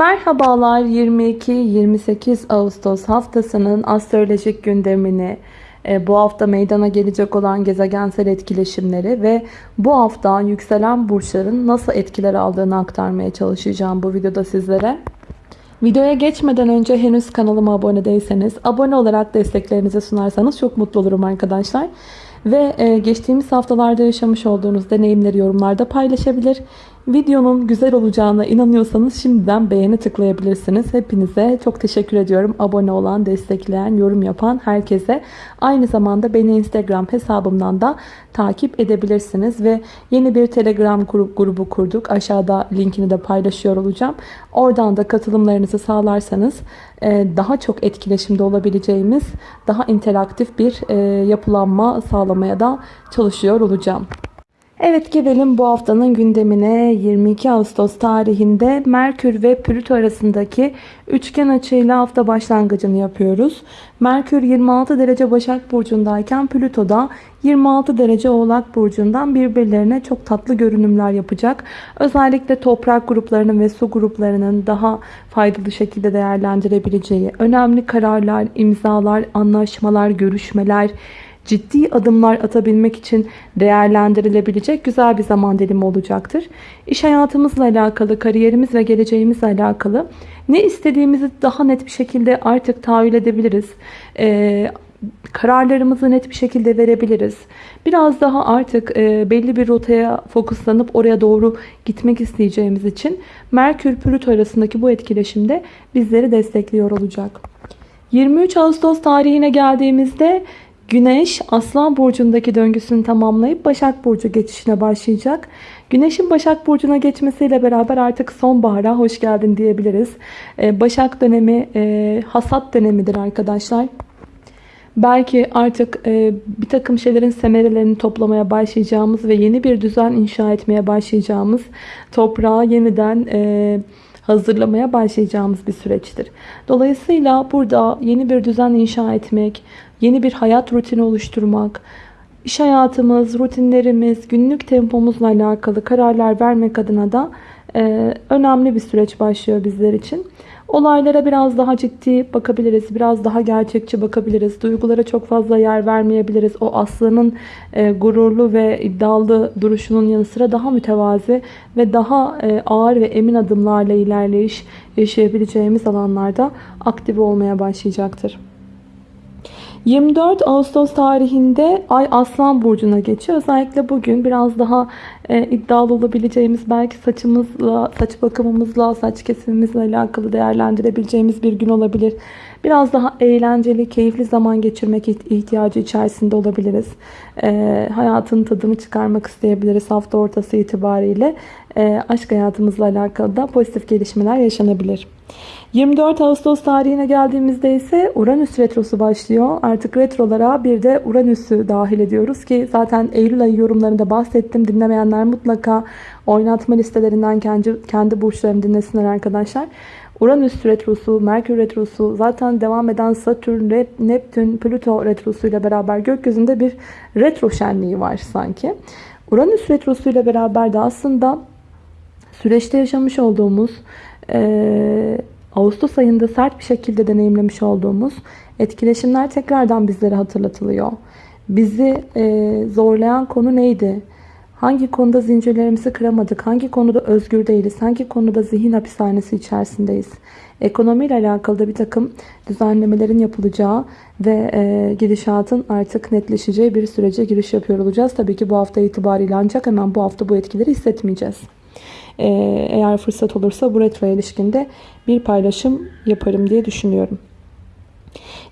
Merhabalar 22-28 Ağustos haftasının astrolojik gündemini, e, bu hafta meydana gelecek olan gezegensel etkileşimleri ve bu hafta yükselen burçların nasıl etkiler aldığını aktarmaya çalışacağım bu videoda sizlere. Videoya geçmeden önce henüz kanalıma abone değilseniz abone olarak desteklerinizi sunarsanız çok mutlu olurum arkadaşlar. Ve e, geçtiğimiz haftalarda yaşamış olduğunuz deneyimleri yorumlarda paylaşabilir. Videonun güzel olacağına inanıyorsanız şimdiden beğeni tıklayabilirsiniz. Hepinize çok teşekkür ediyorum. Abone olan, destekleyen, yorum yapan herkese. Aynı zamanda beni Instagram hesabımdan da takip edebilirsiniz. Ve yeni bir Telegram grubu kurduk. Aşağıda linkini de paylaşıyor olacağım. Oradan da katılımlarınızı sağlarsanız e, daha çok etkileşimde olabileceğimiz, daha interaktif bir e, yapılanma sağlamaya da çalışıyor olacağım. Evet gelelim bu haftanın gündemine 22 Ağustos tarihinde Merkür ve Plüto arasındaki üçgen açıyla hafta başlangıcını yapıyoruz. Merkür 26 derece Başak Burcu'ndayken Plüto da 26 derece Oğlak Burcu'ndan birbirlerine çok tatlı görünümler yapacak. Özellikle toprak gruplarının ve su gruplarının daha faydalı şekilde değerlendirebileceği önemli kararlar, imzalar, anlaşmalar, görüşmeler, ciddi adımlar atabilmek için değerlendirilebilecek güzel bir zaman dilimi olacaktır. İş hayatımızla alakalı, kariyerimiz ve geleceğimizle alakalı ne istediğimizi daha net bir şekilde artık tahayyül edebiliriz. Ee, kararlarımızı net bir şekilde verebiliriz. Biraz daha artık e, belli bir rotaya fokuslanıp oraya doğru gitmek isteyeceğimiz için Merkür Plüto arasındaki bu etkileşimde bizleri destekliyor olacak. 23 Ağustos tarihine geldiğimizde Güneş Aslan Burcu'ndaki döngüsünü tamamlayıp Başak Burcu geçişine başlayacak. Güneşin Başak Burcu'na geçmesiyle beraber artık sonbahara hoş geldin diyebiliriz. Ee, Başak dönemi e, hasat dönemidir arkadaşlar. Belki artık e, bir takım şeylerin semerelerini toplamaya başlayacağımız ve yeni bir düzen inşa etmeye başlayacağımız toprağı yeniden e, hazırlamaya başlayacağımız bir süreçtir. Dolayısıyla burada yeni bir düzen inşa etmek, yeni bir hayat rutini oluşturmak, iş hayatımız, rutinlerimiz, günlük tempomuzla alakalı kararlar vermek adına da e, önemli bir süreç başlıyor bizler için. Olaylara biraz daha ciddi bakabiliriz. Biraz daha gerçekçi bakabiliriz. Duygulara çok fazla yer vermeyebiliriz. O aslanın e, gururlu ve iddialı duruşunun yanı sıra daha mütevazi ve daha e, ağır ve emin adımlarla ilerleyiş yaşayabileceğimiz alanlarda aktif olmaya başlayacaktır. 24 Ağustos tarihinde Ay Aslan Burcu'na geçiyor. Özellikle bugün biraz daha e, iddialı olabileceğimiz belki saçımızla, saç bakımımızla, saç kesimimizle alakalı değerlendirebileceğimiz bir gün olabilir. Biraz daha eğlenceli, keyifli zaman geçirmek ihtiyacı içerisinde olabiliriz. E, hayatın tadını çıkarmak isteyebiliriz hafta ortası itibariyle. E, aşk hayatımızla alakalı da pozitif gelişmeler yaşanabilir. 24 Ağustos tarihine geldiğimizde ise Uranüs retrosu başlıyor. Artık retrolara bir de Uranüs'ü dahil ediyoruz ki zaten Eylül ayı yorumlarında bahsettim. Dinlemeyenler mutlaka oynatma listelerinden kendi, kendi burçlarını dinlesinler arkadaşlar. Uranüs retrosu, Merkür retrosu, zaten devam eden Satürn, Neptün, Plüto retrosu ile beraber gökyüzünde bir retro şenliği var sanki. Uranüs retrosu ile beraber de aslında süreçte yaşamış olduğumuz e, Ağustos ayında sert bir şekilde deneyimlemiş olduğumuz etkileşimler tekrardan bizlere hatırlatılıyor. Bizi e, zorlayan konu neydi? Hangi konuda zincirlerimizi kıramadık? Hangi konuda özgür değiliz? Hangi konuda zihin hapishanesi içerisindeyiz? Ekonomiyle alakalı da bir takım düzenlemelerin yapılacağı ve e, gidişatın artık netleşeceği bir sürece giriş yapıyor olacağız. Tabii ki bu hafta itibariyle ancak hemen bu hafta bu etkileri hissetmeyeceğiz. E, eğer fırsat olursa bu retro ilişkinde bir paylaşım yaparım diye düşünüyorum.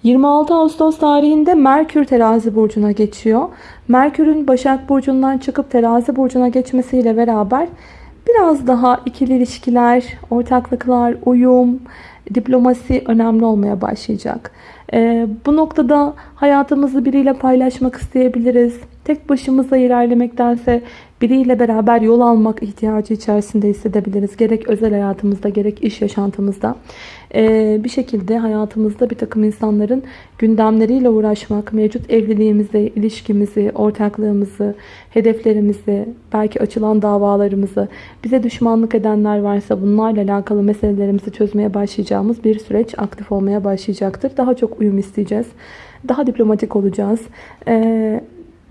26 Ağustos tarihinde Merkür terazi burcuna geçiyor. Merkür'ün Başak burcundan çıkıp terazi burcuna geçmesiyle beraber biraz daha ikili ilişkiler, ortaklıklar, uyum, diplomasi önemli olmaya başlayacak. E, bu noktada hayatımızı biriyle paylaşmak isteyebiliriz. Tek başımıza ilerlemektense biriyle beraber yol almak ihtiyacı içerisinde hissedebiliriz. Gerek özel hayatımızda gerek iş yaşantımızda. Ee, bir şekilde hayatımızda bir takım insanların gündemleriyle uğraşmak, mevcut evliliğimizi, ilişkimizi, ortaklığımızı, hedeflerimizi, belki açılan davalarımızı, bize düşmanlık edenler varsa bunlarla alakalı meselelerimizi çözmeye başlayacağımız bir süreç aktif olmaya başlayacaktır. Daha çok uyum isteyeceğiz. Daha diplomatik olacağız. Ee,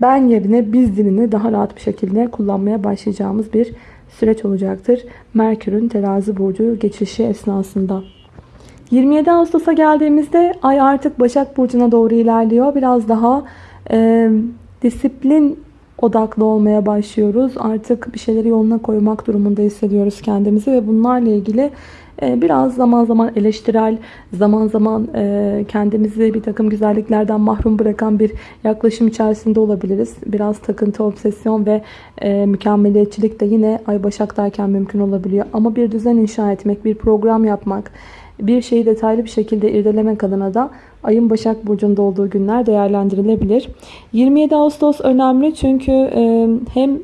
ben yerine biz dilini daha rahat bir şekilde kullanmaya başlayacağımız bir süreç olacaktır. Merkür'ün terazi burcu geçişi esnasında. 27 Ağustos'a geldiğimizde ay artık Başak Burcu'na doğru ilerliyor. Biraz daha e, disiplin odaklı olmaya başlıyoruz. Artık bir şeyleri yoluna koymak durumunda hissediyoruz kendimizi ve bunlarla ilgili e, biraz zaman zaman eleştirel, zaman zaman e, kendimizi bir takım güzelliklerden mahrum bırakan bir yaklaşım içerisinde olabiliriz. Biraz takıntı, obsesyon ve e, mükemmeliyetçilik de yine Ay Başak'tayken mümkün olabiliyor. Ama bir düzen inşa etmek, bir program yapmak, bir şeyi detaylı bir şekilde irdelemek adına da ayın Başak Burcu'nda olduğu günler değerlendirilebilir. 27 Ağustos önemli çünkü hem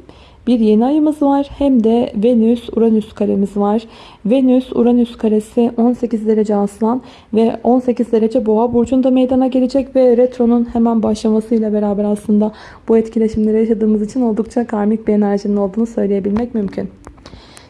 bir yeni ayımız var hem de Venüs-Uranüs karemiz var. Venüs-Uranüs karesi 18 derece aslan ve 18 derece boğa burcunda meydana gelecek ve retronun hemen başlamasıyla beraber aslında bu etkileşimleri yaşadığımız için oldukça karmik bir enerjinin olduğunu söyleyebilmek mümkün.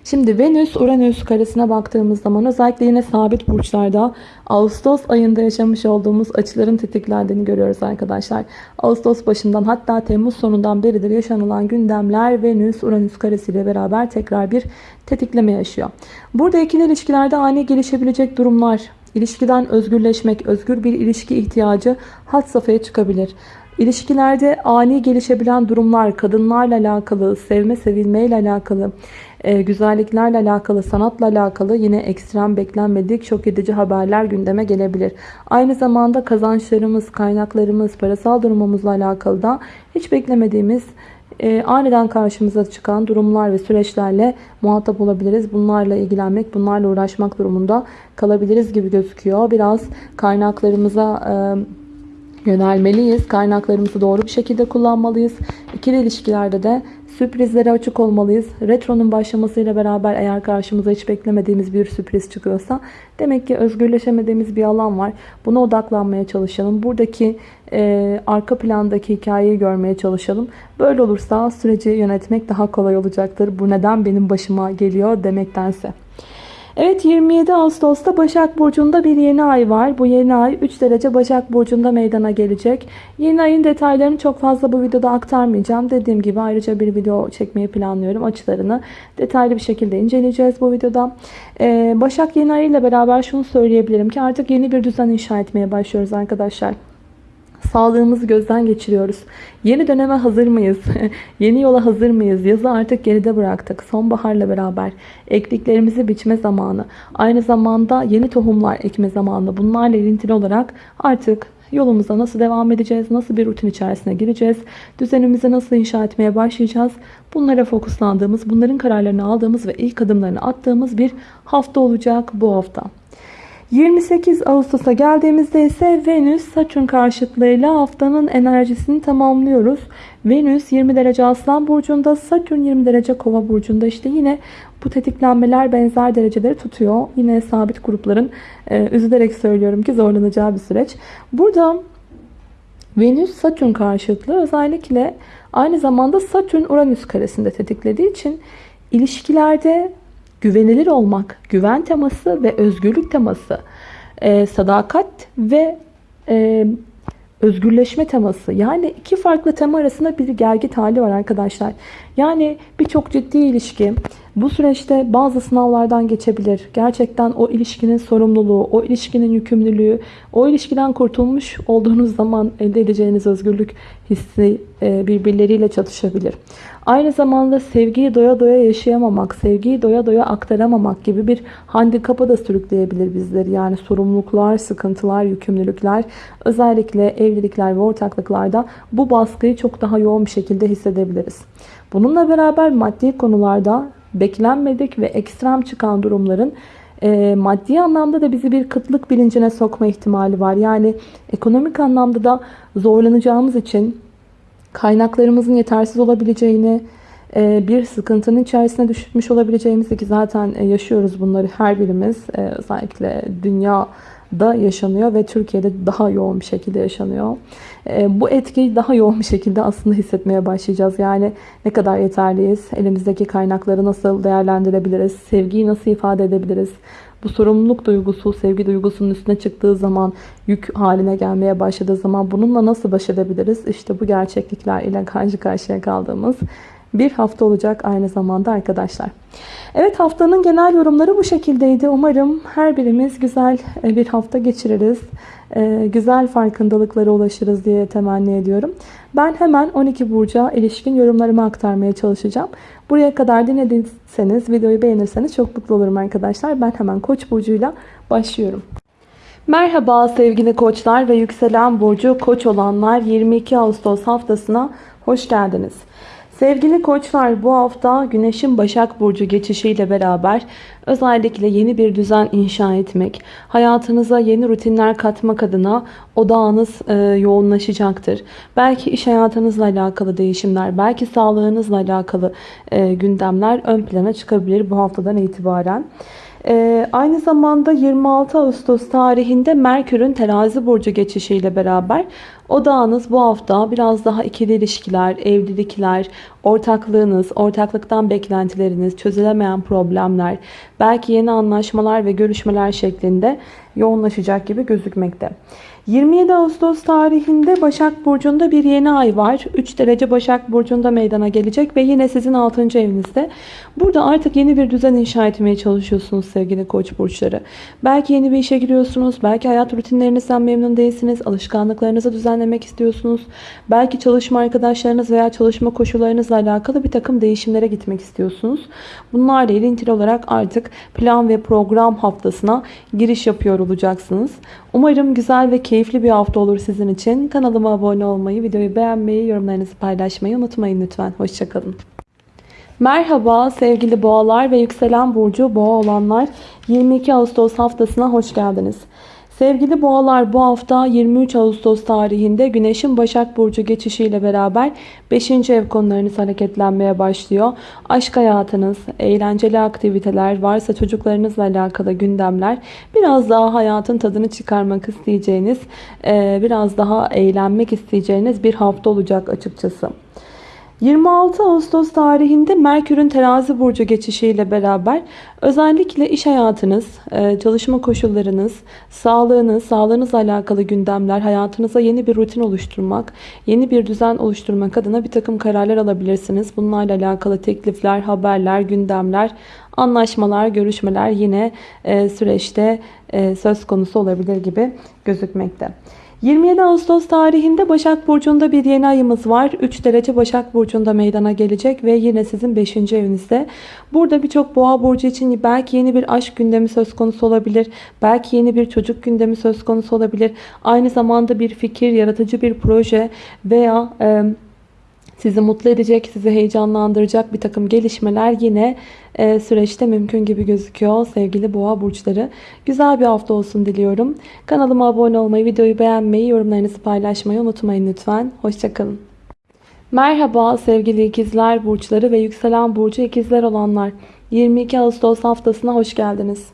Şimdi Venüs Uranüs karesine baktığımız zaman özellikle yine sabit burçlarda Ağustos ayında yaşamış olduğumuz açıların tetiklendiğini görüyoruz arkadaşlar. Ağustos başından hatta Temmuz sonundan beridir yaşanılan gündemler Venüs Uranüs karesiyle beraber tekrar bir tetikleme yaşıyor. Burada ikili ilişkilerde ani gelişebilecek durumlar, ilişkiden özgürleşmek, özgür bir ilişki ihtiyacı hat safhaya çıkabilir. İlişkilerde ani gelişebilen durumlar, kadınlarla alakalı, sevme sevilmeyle alakalı, e, güzelliklerle alakalı, sanatla alakalı yine ekstrem beklenmedik şok edici haberler gündeme gelebilir. Aynı zamanda kazançlarımız, kaynaklarımız, parasal durumumuzla alakalı da hiç beklemediğimiz e, aniden karşımıza çıkan durumlar ve süreçlerle muhatap olabiliriz. Bunlarla ilgilenmek, bunlarla uğraşmak durumunda kalabiliriz gibi gözüküyor. Biraz kaynaklarımıza e, yönelmeliyiz. Kaynaklarımızı doğru bir şekilde kullanmalıyız. İkili ilişkilerde de Sürprizlere açık olmalıyız. Retronun başlamasıyla beraber eğer karşımıza hiç beklemediğimiz bir sürpriz çıkıyorsa demek ki özgürleşemediğimiz bir alan var. Buna odaklanmaya çalışalım. Buradaki e, arka plandaki hikayeyi görmeye çalışalım. Böyle olursa süreci yönetmek daha kolay olacaktır. Bu neden benim başıma geliyor demektense. Evet 27 Ağustos'ta Başak Burcu'nda bir yeni ay var. Bu yeni ay 3 derece Başak Burcu'nda meydana gelecek. Yeni ayın detaylarını çok fazla bu videoda aktarmayacağım. Dediğim gibi ayrıca bir video çekmeyi planlıyorum. Açılarını detaylı bir şekilde inceleyeceğiz bu videoda. Ee, Başak yeni ay ile beraber şunu söyleyebilirim ki artık yeni bir düzen inşa etmeye başlıyoruz arkadaşlar. Sağlığımızı gözden geçiriyoruz. Yeni döneme hazır mıyız? Yeni yola hazır mıyız? Yazı artık geride bıraktık. Sonbaharla beraber ektiklerimizi biçme zamanı. Aynı zamanda yeni tohumlar ekme zamanı. Bunlarla ilintili olarak artık yolumuza nasıl devam edeceğiz? Nasıl bir rutin içerisine gireceğiz? Düzenimizi nasıl inşa etmeye başlayacağız? Bunlara fokuslandığımız, bunların kararlarını aldığımız ve ilk adımlarını attığımız bir hafta olacak bu hafta. 28 Ağustos'a geldiğimizde ise Venüs Satürn karşıtlığıyla haftanın enerjisini tamamlıyoruz. Venüs 20 derece Aslan burcunda, Satürn 20 derece Kova burcunda. İşte yine bu tetiklenmeler benzer dereceleri tutuyor. Yine sabit grupların e, üzülerek söylüyorum ki zorlanacağı bir süreç. Burada Venüs Satürn karşıtlığı özellikle aynı zamanda Satürn Uranüs karesinde tetiklediği için ilişkilerde güvenilir olmak, güven teması ve özgürlük teması, e, sadakat ve e, özgürleşme teması. Yani iki farklı tema arasında bir gelgit hali var arkadaşlar. Yani birçok ciddi ilişki bu süreçte bazı sınavlardan geçebilir. Gerçekten o ilişkinin sorumluluğu, o ilişkinin yükümlülüğü, o ilişkiden kurtulmuş olduğunuz zaman elde edeceğiniz özgürlük hissi e, birbirleriyle çatışabilir. Aynı zamanda sevgiyi doya doya yaşayamamak, sevgiyi doya doya aktaramamak gibi bir handikapa da sürükleyebilir bizleri. Yani sorumluluklar, sıkıntılar, yükümlülükler özellikle evlilikler ve ortaklıklarda bu baskıyı çok daha yoğun bir şekilde hissedebiliriz. Bununla beraber maddi konularda beklenmedik ve ekstrem çıkan durumların e, maddi anlamda da bizi bir kıtlık bilincine sokma ihtimali var. Yani ekonomik anlamda da zorlanacağımız için kaynaklarımızın yetersiz olabileceğini, e, bir sıkıntının içerisine düşmüş olabileceğimizi ki zaten e, yaşıyoruz bunları her birimiz e, özellikle dünyada yaşanıyor ve Türkiye'de daha yoğun bir şekilde yaşanıyor. Bu etkiyi daha yoğun bir şekilde aslında hissetmeye başlayacağız. Yani ne kadar yeterliyiz, elimizdeki kaynakları nasıl değerlendirebiliriz, sevgiyi nasıl ifade edebiliriz, bu sorumluluk duygusu, sevgi duygusunun üstüne çıktığı zaman, yük haline gelmeye başladığı zaman bununla nasıl baş edebiliriz? İşte bu gerçeklikler ile karşı karşıya kaldığımız bir hafta olacak aynı zamanda arkadaşlar. Evet haftanın genel yorumları bu şekildeydi. Umarım her birimiz güzel e, bir hafta geçiririz. E, güzel farkındalıklara ulaşırız diye temenni ediyorum. Ben hemen 12 burca ilişkin yorumlarımı aktarmaya çalışacağım. Buraya kadar dinlediyseniz, videoyu beğenirseniz çok mutlu olurum arkadaşlar. Ben hemen Koç burcuyla başlıyorum. Merhaba sevgili koçlar ve yükselen burcu koç olanlar 22 Ağustos haftasına hoş geldiniz. Sevgili koçlar bu hafta Güneş'in Başak Burcu geçişiyle beraber özellikle yeni bir düzen inşa etmek, hayatınıza yeni rutinler katmak adına odağınız e, yoğunlaşacaktır. Belki iş hayatınızla alakalı değişimler, belki sağlığınızla alakalı e, gündemler ön plana çıkabilir bu haftadan itibaren. Ee, aynı zamanda 26 Ağustos tarihinde Merkür'ün terazi burcu geçişiyle beraber odağınız bu hafta biraz daha ikili ilişkiler, evlilikler, ortaklığınız, ortaklıktan beklentileriniz, çözülemeyen problemler, belki yeni anlaşmalar ve görüşmeler şeklinde yoğunlaşacak gibi gözükmekte. 27 Ağustos tarihinde Başak Burcu'nda bir yeni ay var. 3 derece Başak Burcu'nda meydana gelecek ve yine sizin 6. evinizde. Burada artık yeni bir düzen inşa etmeye çalışıyorsunuz sevgili koç burçları. Belki yeni bir işe giriyorsunuz. Belki hayat rutinlerinizden memnun değilsiniz. Alışkanlıklarınızı düzenlemek istiyorsunuz. Belki çalışma arkadaşlarınız veya çalışma koşullarınızla alakalı bir takım değişimlere gitmek istiyorsunuz. Bunlarla ilintili olarak artık plan ve program haftasına giriş yapıyor olacaksınız. Umarım güzel ve keyifli bir hafta olur sizin için. Kanalıma abone olmayı, videoyu beğenmeyi, yorumlarınızı paylaşmayı unutmayın lütfen. Hoşçakalın. Merhaba sevgili boğalar ve yükselen burcu boğa olanlar 22 Ağustos haftasına hoş geldiniz. Sevgili boğalar bu hafta 23 Ağustos tarihinde Güneş'in Başak Burcu geçişiyle beraber 5. ev konularınız hareketlenmeye başlıyor. Aşk hayatınız, eğlenceli aktiviteler, varsa çocuklarınızla alakalı gündemler, biraz daha hayatın tadını çıkarmak isteyeceğiniz, biraz daha eğlenmek isteyeceğiniz bir hafta olacak açıkçası. 26 Ağustos tarihinde Merkür'ün terazi burcu geçişiyle beraber özellikle iş hayatınız, e, çalışma koşullarınız, sağlığınız, sağlığınızla alakalı gündemler, hayatınıza yeni bir rutin oluşturmak, yeni bir düzen oluşturmak adına bir takım kararlar alabilirsiniz. Bunlarla alakalı teklifler, haberler, gündemler, anlaşmalar, görüşmeler yine e, süreçte e, söz konusu olabilir gibi gözükmekte. 27 Ağustos tarihinde Başak Burcu'nda bir yeni ayımız var. 3 derece Başak Burcu'nda meydana gelecek ve yine sizin 5. evinizde. Burada birçok Boğa Burcu için belki yeni bir aşk gündemi söz konusu olabilir. Belki yeni bir çocuk gündemi söz konusu olabilir. Aynı zamanda bir fikir, yaratıcı bir proje veya... E, sizi mutlu edecek, sizi heyecanlandıracak bir takım gelişmeler yine e, süreçte mümkün gibi gözüküyor sevgili boğa burçları. Güzel bir hafta olsun diliyorum. Kanalıma abone olmayı, videoyu beğenmeyi, yorumlarınızı paylaşmayı unutmayın lütfen. Hoşçakalın. Merhaba sevgili ikizler burçları ve yükselen burcu ikizler olanlar. 22 Ağustos haftasına hoş geldiniz.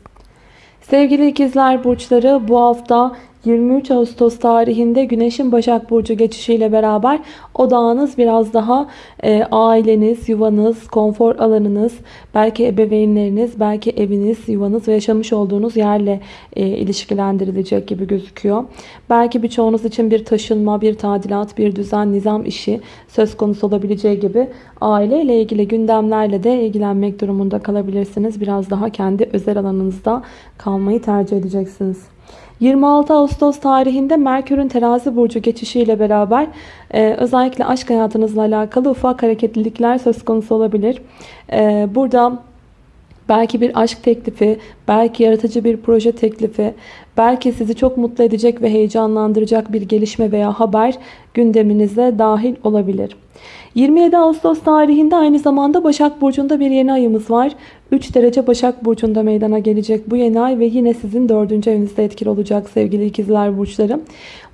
Sevgili ikizler burçları bu hafta 23 Ağustos tarihinde Güneş'in Başak Burcu geçişiyle beraber odağınız biraz daha e, aileniz, yuvanız, konfor alanınız, belki ebeveynleriniz, belki eviniz, yuvanız ve yaşamış olduğunuz yerle e, ilişkilendirilecek gibi gözüküyor. Belki birçoğunuz için bir taşınma, bir tadilat, bir düzen, nizam işi söz konusu olabileceği gibi aileyle ilgili gündemlerle de ilgilenmek durumunda kalabilirsiniz. Biraz daha kendi özel alanınızda kalmayı tercih edeceksiniz. 26 Ağustos tarihinde Merkür'ün terazi burcu geçişiyle beraber e, özellikle aşk hayatınızla alakalı ufak hareketlilikler söz konusu olabilir. E, burada Belki bir aşk teklifi, belki yaratıcı bir proje teklifi, belki sizi çok mutlu edecek ve heyecanlandıracak bir gelişme veya haber gündeminize dahil olabilir. 27 Ağustos tarihinde aynı zamanda Başak Burcu'nda bir yeni ayımız var. 3 derece Başak Burcu'nda meydana gelecek bu yeni ay ve yine sizin 4. evinizde etkili olacak sevgili ikizler burçları.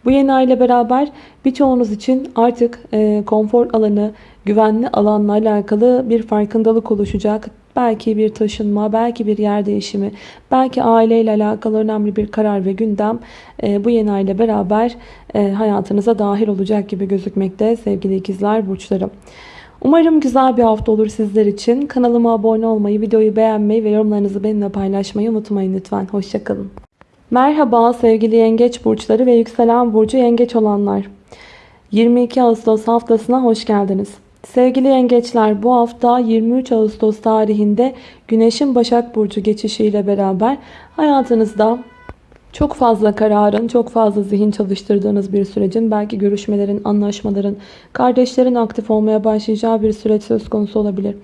Bu yeni ay ile beraber birçoğunuz için artık e, konfor alanı, güvenli alanla alakalı bir farkındalık oluşacak. Belki bir taşınma, belki bir yer değişimi, belki aileyle alakalı önemli bir karar ve gündem e, bu yeni ay ile beraber e, hayatınıza dahil olacak gibi gözükmekte sevgili ikizler burçlarım. Umarım güzel bir hafta olur sizler için. Kanalıma abone olmayı, videoyu beğenmeyi ve yorumlarınızı benimle paylaşmayı unutmayın lütfen. Hoşçakalın. Merhaba sevgili yengeç burçları ve yükselen burcu yengeç olanlar. 22 Ağustos haftasına hoş geldiniz. Sevgili yengeçler bu hafta 23 Ağustos tarihinde Güneş'in Başak Burcu geçişiyle beraber hayatınızda çok fazla kararın, çok fazla zihin çalıştırdığınız bir sürecin, belki görüşmelerin, anlaşmaların, kardeşlerin aktif olmaya başlayacağı bir süreç söz konusu olabilir.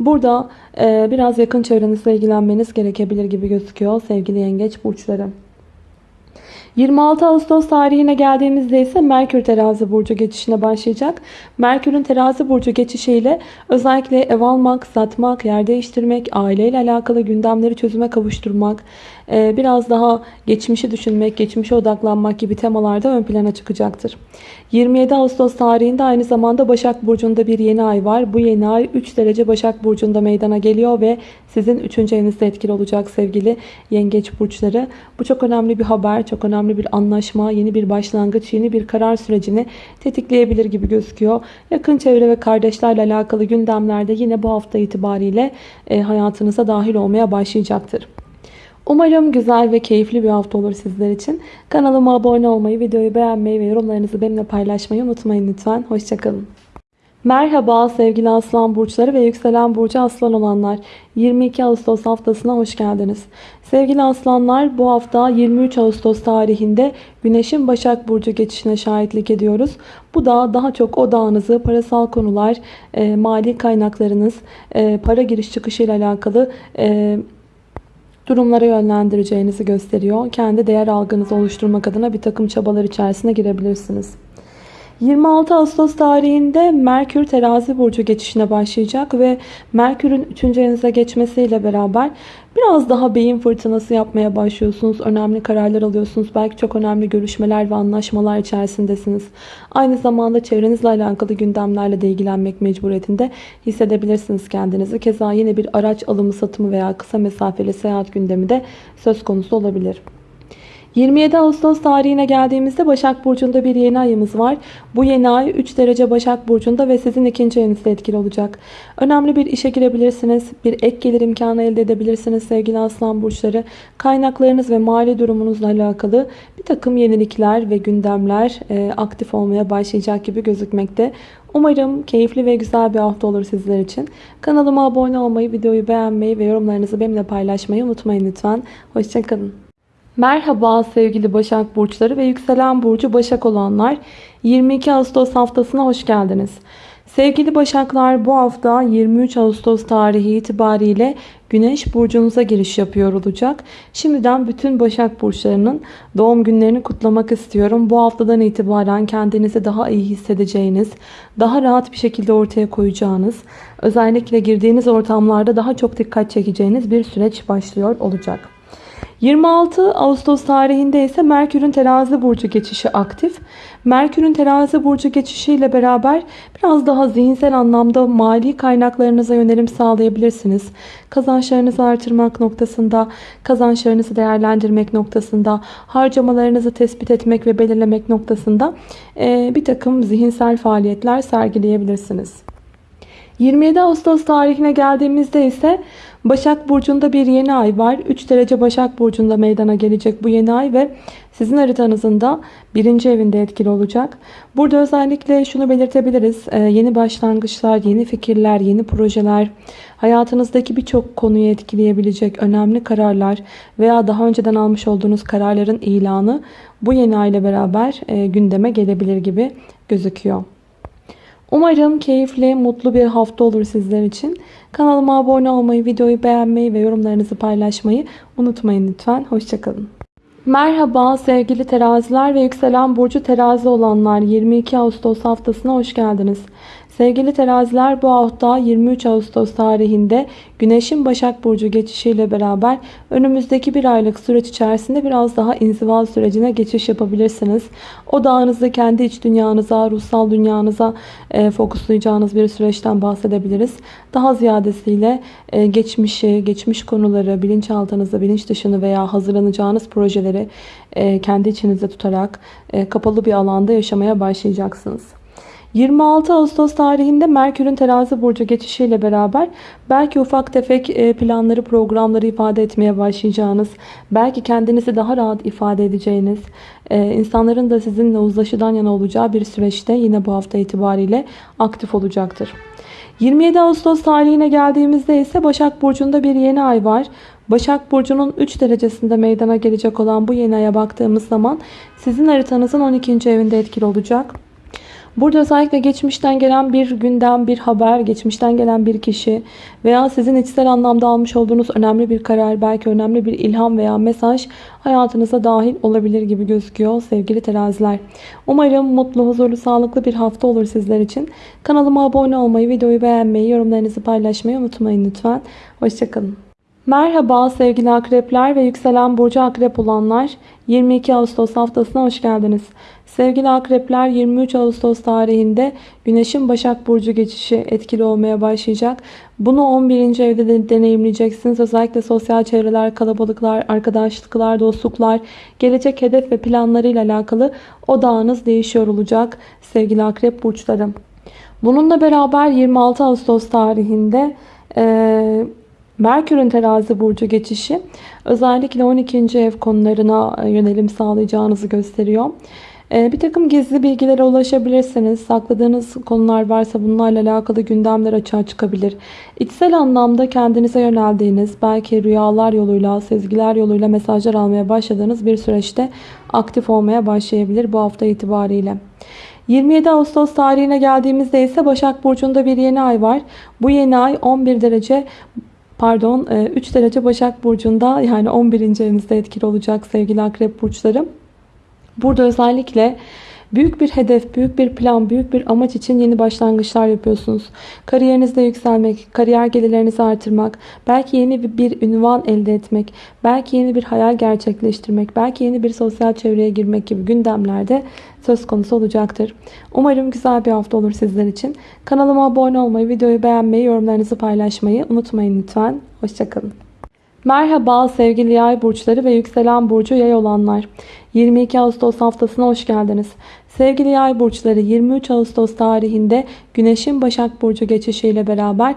Burada e, biraz yakın çevrenizle ilgilenmeniz gerekebilir gibi gözüküyor sevgili yengeç burçları. 26 Ağustos tarihine geldiğimizde ise Merkür terazi burcu geçişine başlayacak. Merkür'ün terazi burcu geçişiyle özellikle ev almak, satmak, yer değiştirmek, aileyle alakalı gündemleri çözüme kavuşturmak, biraz daha geçmişi düşünmek, geçmişe odaklanmak gibi temalarda ön plana çıkacaktır. 27 Ağustos tarihinde aynı zamanda Başak Burcu'nda bir yeni ay var. Bu yeni ay 3 derece Başak Burcu'nda meydana geliyor ve sizin 3. evinizde etkili olacak sevgili yengeç burçları. Bu çok önemli bir haber, çok önemli bir anlaşma, yeni bir başlangıç, yeni bir karar sürecini tetikleyebilir gibi gözüküyor. Yakın çevre ve kardeşlerle alakalı gündemlerde yine bu hafta itibariyle e, hayatınıza dahil olmaya başlayacaktır. Umarım güzel ve keyifli bir hafta olur sizler için. Kanalıma abone olmayı, videoyu beğenmeyi ve yorumlarınızı benimle paylaşmayı unutmayın lütfen. Hoşçakalın. Merhaba sevgili aslan burçları ve yükselen burcu aslan olanlar. 22 Ağustos haftasına hoş geldiniz. Sevgili aslanlar bu hafta 23 Ağustos tarihinde Güneş'in Başak Burcu geçişine şahitlik ediyoruz. Bu da daha çok odağınızı parasal konular, e, mali kaynaklarınız, e, para giriş çıkışı ile alakalı e, durumlara yönlendireceğinizi gösteriyor. Kendi değer algınızı oluşturmak adına bir takım çabalar içerisine girebilirsiniz. 26 Ağustos tarihinde Merkür terazi burcu geçişine başlayacak ve Merkür'ün 3. evinize geçmesiyle beraber biraz daha beyin fırtınası yapmaya başlıyorsunuz. Önemli kararlar alıyorsunuz. Belki çok önemli görüşmeler ve anlaşmalar içerisindesiniz. Aynı zamanda çevrenizle alakalı gündemlerle de ilgilenmek mecburiyetinde hissedebilirsiniz kendinizi. Keza yine bir araç alımı satımı veya kısa mesafeli seyahat gündemi de söz konusu olabilir. 27 Ağustos tarihine geldiğimizde Başak Burcu'nda bir yeni ayımız var. Bu yeni ay 3 derece Başak Burcu'nda ve sizin ikinci evinizde etkili olacak. Önemli bir işe girebilirsiniz. Bir ek gelir imkanı elde edebilirsiniz sevgili aslan burçları. Kaynaklarınız ve mali durumunuzla alakalı bir takım yenilikler ve gündemler e, aktif olmaya başlayacak gibi gözükmekte. Umarım keyifli ve güzel bir hafta olur sizler için. Kanalıma abone olmayı, videoyu beğenmeyi ve yorumlarınızı benimle paylaşmayı unutmayın lütfen. Hoşçakalın. Merhaba sevgili Başak Burçları ve yükselen burcu Başak olanlar 22 Ağustos haftasına hoş geldiniz. Sevgili Başaklar bu hafta 23 Ağustos tarihi itibariyle Güneş burcunuza giriş yapıyor olacak. Şimdiden bütün Başak burçlarının doğum günlerini kutlamak istiyorum. Bu haftadan itibaren kendinizi daha iyi hissedeceğiniz, daha rahat bir şekilde ortaya koyacağınız, özellikle girdiğiniz ortamlarda daha çok dikkat çekeceğiniz bir süreç başlıyor olacak. 26 Ağustos tarihinde ise Merkür'ün terazi burcu geçişi aktif. Merkür'ün terazi burcu geçişiyle beraber biraz daha zihinsel anlamda mali kaynaklarınıza yönelim sağlayabilirsiniz. Kazançlarınızı artırmak noktasında, kazançlarınızı değerlendirmek noktasında, harcamalarınızı tespit etmek ve belirlemek noktasında bir takım zihinsel faaliyetler sergileyebilirsiniz. 27 Ağustos tarihine geldiğimizde ise Başak Burcu'nda bir yeni ay var. 3 derece Başak Burcu'nda meydana gelecek bu yeni ay ve sizin haritanızın da birinci evinde etkili olacak. Burada özellikle şunu belirtebiliriz. Ee, yeni başlangıçlar, yeni fikirler, yeni projeler, hayatınızdaki birçok konuyu etkileyebilecek önemli kararlar veya daha önceden almış olduğunuz kararların ilanı bu yeni ay ile beraber e, gündeme gelebilir gibi gözüküyor. Umarım keyifli, mutlu bir hafta olur sizler için. Kanalıma abone olmayı, videoyu beğenmeyi ve yorumlarınızı paylaşmayı unutmayın lütfen. Hoşçakalın. Merhaba sevgili teraziler ve yükselen burcu terazi olanlar 22 Ağustos haftasına hoş geldiniz. Sevgili teraziler bu hafta 23 Ağustos tarihinde Güneş'in Başak Burcu geçişiyle beraber önümüzdeki bir aylık süreç içerisinde biraz daha inziva sürecine geçiş yapabilirsiniz. Odağınızı kendi iç dünyanıza, ruhsal dünyanıza e, fokuslayacağınız bir süreçten bahsedebiliriz. Daha ziyadesiyle e, geçmişi, geçmiş konuları, bilinçaltınızda, bilinç dışını veya hazırlanacağınız projeleri e, kendi içinizde tutarak e, kapalı bir alanda yaşamaya başlayacaksınız. 26 Ağustos tarihinde Merkür'ün terazi burcu geçişiyle beraber belki ufak tefek e, planları, programları ifade etmeye başlayacağınız, belki kendinizi daha rahat ifade edeceğiniz, e, insanların da sizinle uzlaşıdan yana olacağı bir süreçte yine bu hafta itibariyle aktif olacaktır. 27 Ağustos tarihine geldiğimizde ise Başak Burcu'nda bir yeni ay var. Başak Burcu'nun 3 derecesinde meydana gelecek olan bu yeni aya baktığımız zaman sizin haritanızın 12. evinde etkili olacak. Burada özellikle geçmişten gelen bir gündem, bir haber, geçmişten gelen bir kişi veya sizin içsel anlamda almış olduğunuz önemli bir karar, belki önemli bir ilham veya mesaj hayatınıza dahil olabilir gibi gözüküyor sevgili teraziler. Umarım mutlu, huzurlu, sağlıklı bir hafta olur sizler için. Kanalıma abone olmayı, videoyu beğenmeyi, yorumlarınızı paylaşmayı unutmayın lütfen. Hoşçakalın. Merhaba sevgili akrepler ve yükselen burcu akrep olanlar 22 Ağustos haftasına hoş geldiniz. Sevgili akrepler 23 Ağustos tarihinde Güneş'in Başak Burcu geçişi etkili olmaya başlayacak. Bunu 11. evde de deneyimleyeceksiniz. Özellikle sosyal çevreler, kalabalıklar, arkadaşlıklar, dostluklar, gelecek hedef ve planlarıyla alakalı odağınız değişiyor olacak sevgili akrep burçlarım. Bununla beraber 26 Ağustos tarihinde e, Merkür'ün terazi burcu geçişi özellikle 12. ev konularına yönelim sağlayacağınızı gösteriyor. Ee, bir takım gizli bilgilere ulaşabilirsiniz. Sakladığınız konular varsa bunlarla alakalı gündemler açığa çıkabilir. İçsel anlamda kendinize yöneldiğiniz, belki rüyalar yoluyla, sezgiler yoluyla mesajlar almaya başladığınız bir süreçte aktif olmaya başlayabilir bu hafta itibariyle. 27 Ağustos tarihine geldiğimizde ise Başak Burcu'nda bir yeni ay var. Bu yeni ay 11 derece pardon 3 e, derece Başak Burcu'nda yani 11. evinizde etkili olacak sevgili Akrep Burçları. Burada özellikle büyük bir hedef, büyük bir plan, büyük bir amaç için yeni başlangıçlar yapıyorsunuz. Kariyerinizde yükselmek, kariyer gelirlerinizi artırmak, belki yeni bir ünvan elde etmek, belki yeni bir hayal gerçekleştirmek, belki yeni bir sosyal çevreye girmek gibi gündemlerde söz konusu olacaktır. Umarım güzel bir hafta olur sizler için. Kanalıma abone olmayı, videoyu beğenmeyi, yorumlarınızı paylaşmayı unutmayın lütfen. Hoşçakalın. Merhaba sevgili yay burçları ve yükselen burcu yay olanlar. 22 Ağustos haftasına hoş geldiniz. Sevgili yay burçları 23 Ağustos tarihinde Güneş'in Başak Burcu geçişiyle beraber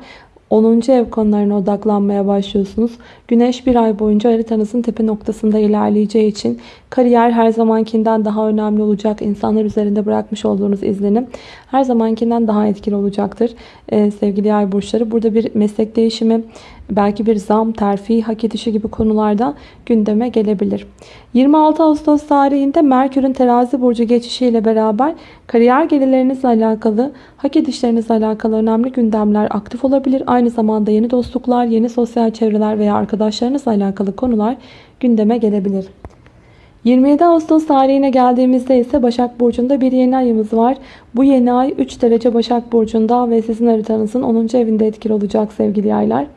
10. ev konularına odaklanmaya başlıyorsunuz. Güneş bir ay boyunca haritanızın tepe noktasında ilerleyeceği için kariyer her zamankinden daha önemli olacak. İnsanlar üzerinde bırakmış olduğunuz izlenim her zamankinden daha etkili olacaktır. Ee, sevgili yay burçları burada bir meslek değişimi, belki bir zam, terfi, hak edişi gibi konularda gündeme gelebilir. 26 Ağustos tarihinde Merkür'ün terazi burcu geçişiyle beraber kariyer gelirlerinizle alakalı, hak edişlerinizle alakalı önemli gündemler aktif olabilir. Aynı zamanda yeni dostluklar, yeni sosyal çevreler veya arkadaşlarınızla alakalı konular gündeme gelebilir. 27 Ağustos tarihine geldiğimizde ise Başak Burcu'nda bir yeni ayımız var. Bu yeni ay 3 derece Başak Burcu'nda ve sizin haritanızın 10. evinde etkili olacak sevgili yaylar.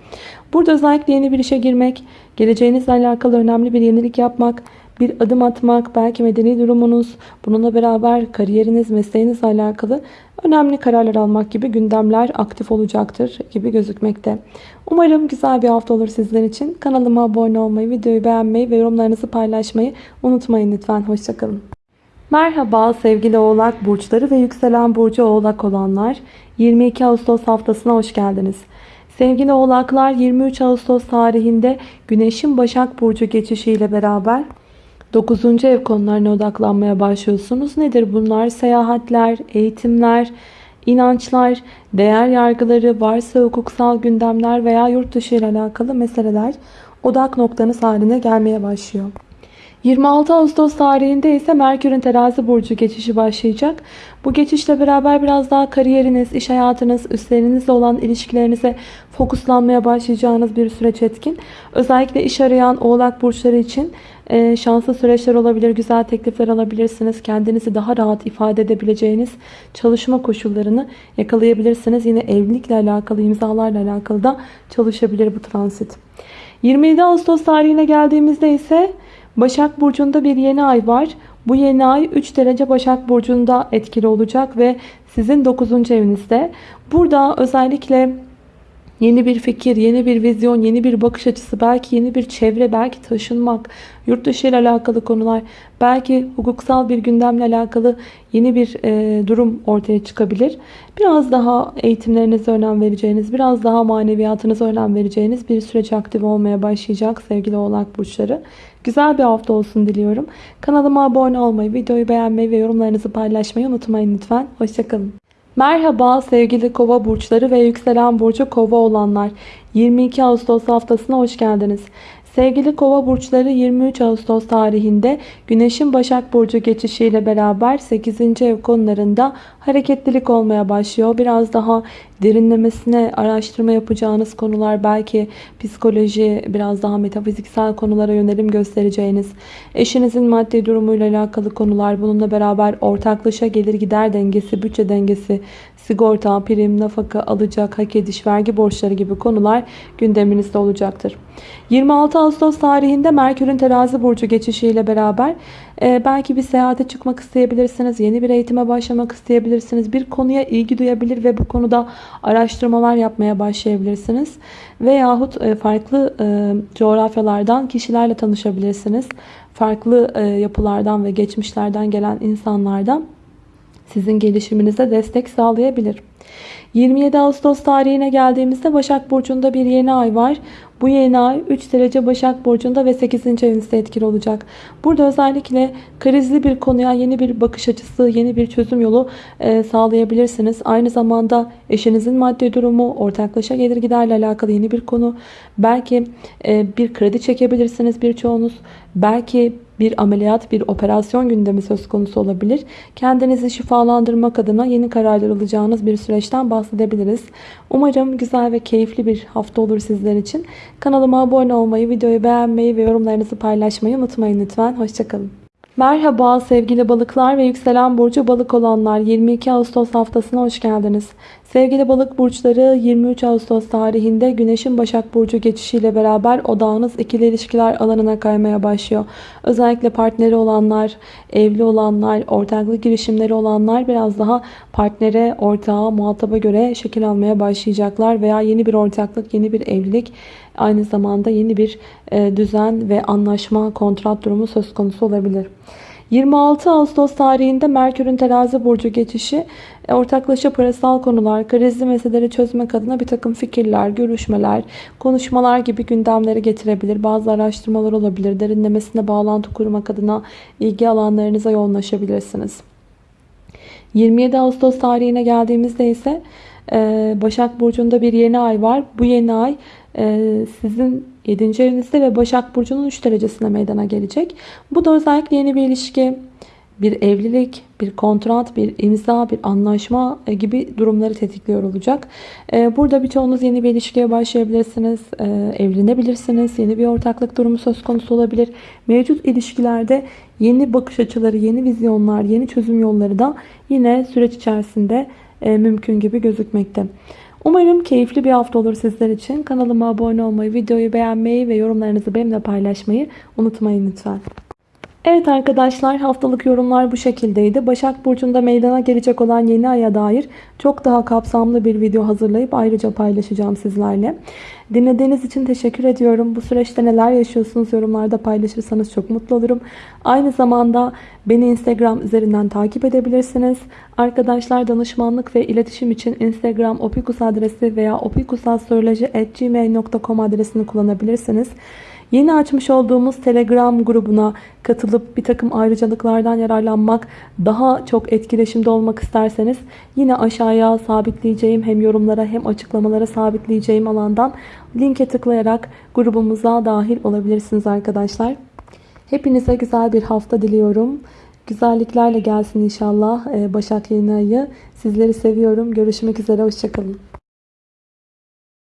Burada özellikle yeni bir işe girmek, geleceğinizle alakalı önemli bir yenilik yapmak, bir adım atmak, belki medeni durumunuz, bununla beraber kariyeriniz, mesleğinizle alakalı önemli kararlar almak gibi gündemler aktif olacaktır gibi gözükmekte. Umarım güzel bir hafta olur sizler için. Kanalıma abone olmayı, videoyu beğenmeyi ve yorumlarınızı paylaşmayı unutmayın lütfen. Hoşçakalın. Merhaba sevgili oğlak burçları ve yükselen burcu oğlak olanlar. 22 Ağustos haftasına hoş geldiniz. Sevgili oğlaklar 23 Ağustos tarihinde Güneş'in Başak Burcu geçişiyle beraber 9. ev konularına odaklanmaya başlıyorsunuz. Nedir bunlar? Seyahatler, eğitimler, inançlar, değer yargıları, varsa hukuksal gündemler veya yurt dışı ile alakalı meseleler odak noktanız haline gelmeye başlıyor. 26 Ağustos tarihinde ise Merkür'ün terazi burcu geçişi başlayacak. Bu geçişle beraber biraz daha kariyeriniz, iş hayatınız, üstlerinizle olan ilişkilerinize fokuslanmaya başlayacağınız bir süreç etkin. Özellikle iş arayan oğlak burçları için e, şanslı süreçler olabilir, güzel teklifler alabilirsiniz. Kendinizi daha rahat ifade edebileceğiniz çalışma koşullarını yakalayabilirsiniz. Yine evlilikle alakalı, imzalarla alakalı da çalışabilir bu transit. 27 Ağustos tarihine geldiğimizde ise Başak Burcu'nda bir yeni ay var. Bu yeni ay 3 derece Başak Burcu'nda etkili olacak ve sizin 9. evinizde. Burada özellikle Yeni bir fikir, yeni bir vizyon, yeni bir bakış açısı, belki yeni bir çevre, belki taşınmak, yurt dışı ile alakalı konular, belki hukuksal bir gündemle alakalı yeni bir e, durum ortaya çıkabilir. Biraz daha eğitimlerinize önem vereceğiniz, biraz daha maneviyatınıza önem vereceğiniz bir süreç aktif olmaya başlayacak sevgili oğlak burçları. Güzel bir hafta olsun diliyorum. Kanalıma abone olmayı, videoyu beğenmeyi ve yorumlarınızı paylaşmayı unutmayın lütfen. Hoşçakalın. Merhaba sevgili kova burçları ve yükselen burcu kova olanlar. 22 Ağustos haftasına hoş geldiniz. Sevgili kova burçları 23 Ağustos tarihinde Güneş'in Başak Burcu geçişiyle beraber 8. ev konularında hareketlilik olmaya başlıyor. Biraz daha derinlemesine araştırma yapacağınız konular belki psikoloji, biraz daha metafiziksel konulara yönelim göstereceğiniz, eşinizin maddi durumuyla alakalı konular, bununla beraber ortaklaşa gelir gider dengesi, bütçe dengesi, sigorta, prim, nafaka, alacak, hak ediş, vergi borçları gibi konular gündeminizde olacaktır. 26 Ağustos tarihinde Merkür'ün terazi burcu geçişiyle beraber e, belki bir seyahate çıkmak isteyebilirsiniz. Yeni bir eğitime başlamak isteyebilirsiniz. Bir konuya ilgi duyabilir ve bu konuda araştırmalar yapmaya başlayabilirsiniz. Veyahut e, farklı e, coğrafyalardan kişilerle tanışabilirsiniz. Farklı e, yapılardan ve geçmişlerden gelen insanlardan sizin gelişiminize destek sağlayabilir. 27 Ağustos tarihine geldiğimizde Başak Burcu'nda bir yeni ay var. Bu yeni ay 3 derece Başak Burcu'nda ve 8. evinizde etkili olacak. Burada özellikle krizli bir konuya yeni bir bakış açısı, yeni bir çözüm yolu e, sağlayabilirsiniz. Aynı zamanda eşinizin maddi durumu, ortaklaşa gelir giderle alakalı yeni bir konu. Belki e, bir kredi çekebilirsiniz birçoğunuz. Belki bir ameliyat, bir operasyon gündemi söz konusu olabilir. Kendinizi şifalandırmak adına yeni kararlar alacağınız bir süreçten bahsedebiliriz. Umarım güzel ve keyifli bir hafta olur sizler için. Kanalıma abone olmayı, videoyu beğenmeyi ve yorumlarınızı paylaşmayı unutmayın lütfen. Hoşçakalın. Merhaba sevgili balıklar ve yükselen burcu balık olanlar 22 Ağustos haftasına hoş geldiniz. Sevgili balık burçları 23 Ağustos tarihinde Güneş'in Başak Burcu geçişiyle beraber odağınız ikili ilişkiler alanına kaymaya başlıyor. Özellikle partneri olanlar, evli olanlar, ortaklık girişimleri olanlar biraz daha partnere, ortağa, muhataba göre şekil almaya başlayacaklar. Veya yeni bir ortaklık, yeni bir evlilik aynı zamanda yeni bir e, düzen ve anlaşma, kontrat durumu söz konusu olabilir. 26 Ağustos tarihinde Merkür'ün terazi burcu geçişi e, ortaklaşa parasal konular, krizli meseleleri çözmek adına bir takım fikirler, görüşmeler, konuşmalar gibi gündemleri getirebilir. Bazı araştırmalar olabilir. Derinlemesine bağlantı kurmak adına ilgi alanlarınıza yoğunlaşabilirsiniz. 27 Ağustos tarihine geldiğimizde ise e, Başak Burcu'nda bir yeni ay var. Bu yeni ay sizin 7. evinizde ve Başak Burcu'nun 3 derecesine meydana gelecek. Bu da özellikle yeni bir ilişki, bir evlilik, bir kontrat, bir imza, bir anlaşma e, gibi durumları tetikliyor olacak. E, burada birçoğunuz yeni bir ilişkiye başlayabilirsiniz, e, evlenebilirsiniz, yeni bir ortaklık durumu söz konusu olabilir. Mevcut ilişkilerde yeni bakış açıları, yeni vizyonlar, yeni çözüm yolları da yine süreç içerisinde mümkün gibi gözükmekte. Umarım keyifli bir hafta olur sizler için. Kanalıma abone olmayı, videoyu beğenmeyi ve yorumlarınızı benimle paylaşmayı unutmayın lütfen. Evet arkadaşlar haftalık yorumlar bu şekildeydi. Başak Burcu'nda meydana gelecek olan yeni aya dair çok daha kapsamlı bir video hazırlayıp ayrıca paylaşacağım sizlerle. Dinlediğiniz için teşekkür ediyorum. Bu süreçte neler yaşıyorsunuz yorumlarda paylaşırsanız çok mutlu olurum. Aynı zamanda beni Instagram üzerinden takip edebilirsiniz. Arkadaşlar danışmanlık ve iletişim için Instagram opikus adresi veya opikusastroloji.gmail.com adresini kullanabilirsiniz. Yeni açmış olduğumuz Telegram grubuna katılıp bir takım ayrıcalıklardan yararlanmak, daha çok etkileşimde olmak isterseniz yine aşağıya sabitleyeceğim hem yorumlara hem açıklamalara sabitleyeceğim alandan linke tıklayarak grubumuza dahil olabilirsiniz arkadaşlar. Hepinize güzel bir hafta diliyorum. Güzelliklerle gelsin inşallah Ee, Başak yeni ayı. Sizleri seviyorum. Görüşmek üzere. Hoşçakalın.